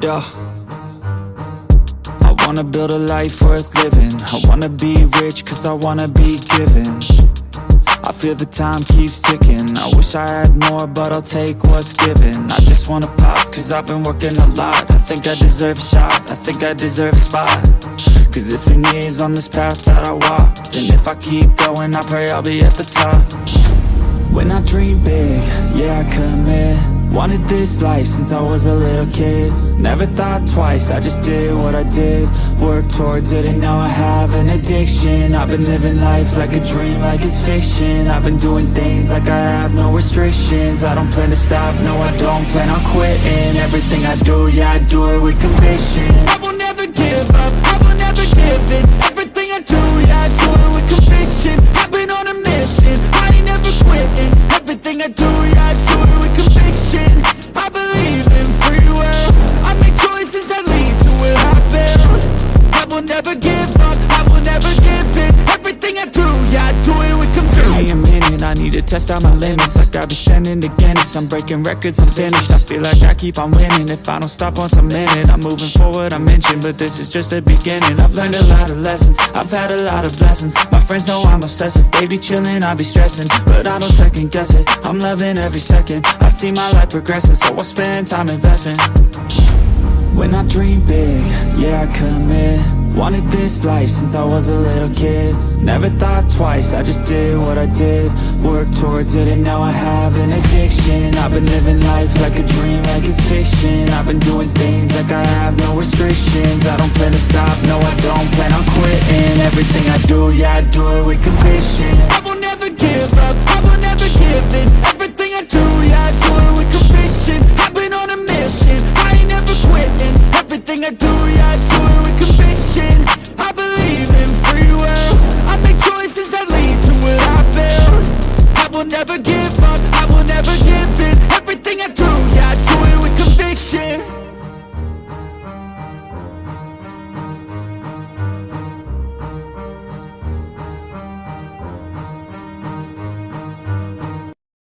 Yeah. I wanna build a life worth living. I wanna be rich cause I wanna be given. I feel the time keeps ticking. I wish I had more, but I'll take what's given. I just wanna pop cause I've been working a lot. I think I deserve a shot. I think I deserve a spot. Cause it's been years on this path that I walked. And if I keep going, I pray I'll be at the top. Dream big, yeah, I commit. Wanted this life since I was a little kid. Never thought twice, I just did what I did. Worked towards it and now I have an addiction. I've been living life like a dream, like it's fiction. I've been doing things like I have no restrictions. I don't plan to stop, no I don't plan on quitting. Everything I do, yeah I do it with conviction. I will never give up, never give up, I will never give in. Everything I do, yeah I do it with conviction. Give me a minute, I need to test out my limits. Like I've been to Guinness I'm breaking records, I'm finished. I feel like I keep on winning. If I don't stop once I'm in it I'm moving forward, I mentioned But this is just the beginning. I've learned a lot of lessons. I've had a lot of blessings. My friends know I'm obsessive. They be chilling, I be stressing. But I don't second guess it. I'm loving every second. I see my life progressing So I spend time investing. When I dream big, yeah I commit Wanted this life since I was a little kid. Never thought twice, I just did what I did. Worked towards it and now I have an addiction. I've been living life like a dream, like it's fiction. I've been doing things like I have no restrictions. I don't plan to stop, no I don't plan on quitting. Everything I do, yeah I do it with conviction. I will never give up, I will never give in. Everything I do, yeah I do it with conviction. I've been on a mission, I ain't never quitting. Everything I do, yeah I do it with conviction I believe in